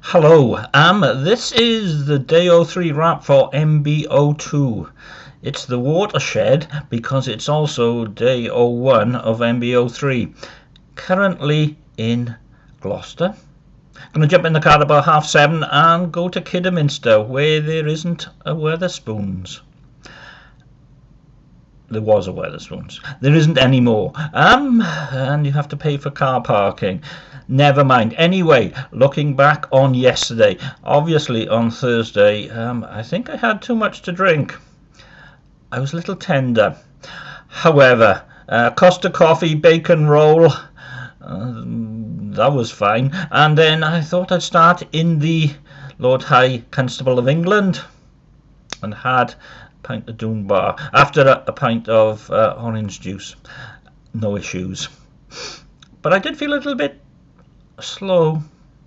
Hello, um, this is the Day 03 wrap for MB02. It's the watershed because it's also Day 01 of MB03. Currently in Gloucester. I'm gonna jump in the car about half seven and go to Kidderminster where there isn't a Wetherspoons. There was a Wetherspoons. There isn't anymore. Um, and you have to pay for car parking never mind. Anyway, looking back on yesterday, obviously on Thursday, um, I think I had too much to drink. I was a little tender. However, uh, Costa Coffee bacon roll, uh, that was fine. And then I thought I'd start in the Lord High Constable of England and had a pint of Doom Bar after a, a pint of uh, orange juice. No issues. But I did feel a little bit slow,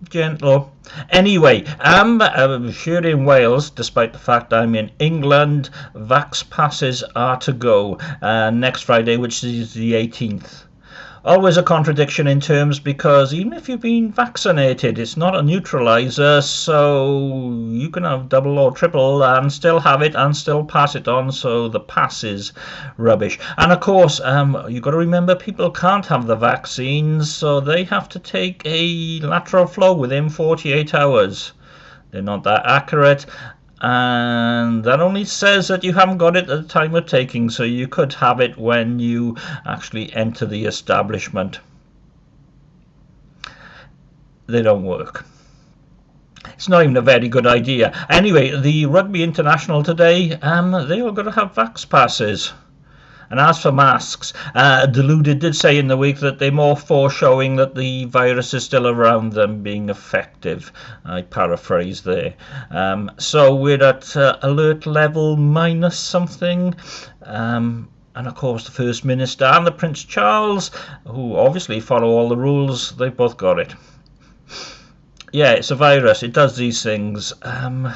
gentle. Anyway, I'm uh, here in Wales, despite the fact I'm in England. Vax passes are to go uh, next Friday, which is the 18th always a contradiction in terms because even if you've been vaccinated, it's not a neutralizer, so you can have double or triple and still have it and still pass it on, so the pass is rubbish. And of course, um, you've got to remember people can't have the vaccines, so they have to take a lateral flow within 48 hours. They're not that accurate, and that only says that you haven't got it at the time of taking so you could have it when you actually enter the establishment. They don't work. It's not even a very good idea. Anyway the rugby international today um they all got to have vax passes and as for masks, uh, Deluded did say in the week that they're more for showing that the virus is still around them being effective. I paraphrase there. Um, so we're at uh, alert level minus something. Um, and of course, the First Minister and the Prince Charles, who obviously follow all the rules, they've both got it. Yeah, it's a virus. It does these things. Um,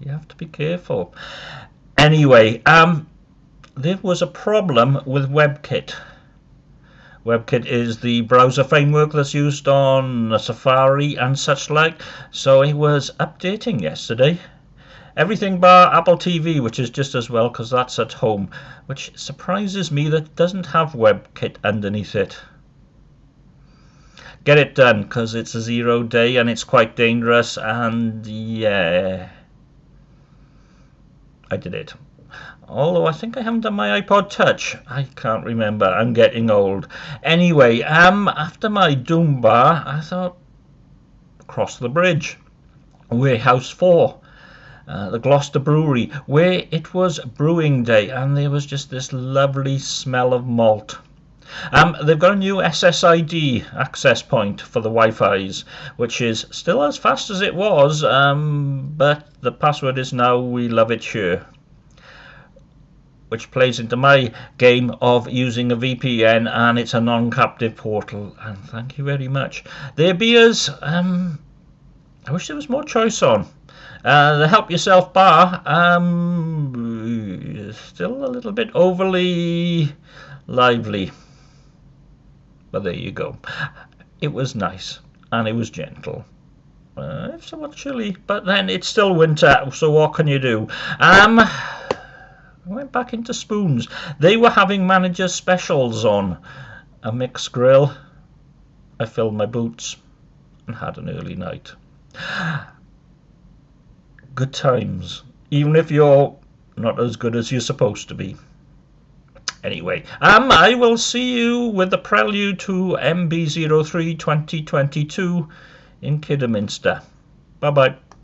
you have to be careful. Anyway, um, there was a problem with WebKit. WebKit is the browser framework that's used on Safari and such like, so it was updating yesterday. Everything bar Apple TV, which is just as well because that's at home, which surprises me that doesn't have WebKit underneath it. Get it done because it's a zero day and it's quite dangerous and yeah, I did it. Although I think I haven't done my iPod Touch. I can't remember. I'm getting old. Anyway, um, after my Doom Bar, I thought, cross the bridge. Warehouse 4. Uh, the Gloucester Brewery, where it was brewing day and there was just this lovely smell of malt. Um, they've got a new SSID access point for the Wi-Fi's, which is still as fast as it was, um, but the password is now we love it sure which plays into my game of using a VPN and it's a non-captive portal. And thank you very much. Their beers um, I wish there was more choice on. Uh, the help yourself bar um, still a little bit overly lively. But there you go. It was nice and it was gentle. Uh, it's somewhat chilly but then it's still winter so what can you do? Um went back into spoons. They were having manager specials on. A mixed grill. I filled my boots and had an early night. Good times. Even if you're not as good as you're supposed to be. Anyway, um, I will see you with the prelude to MB03 2022 in Kidderminster. Bye-bye.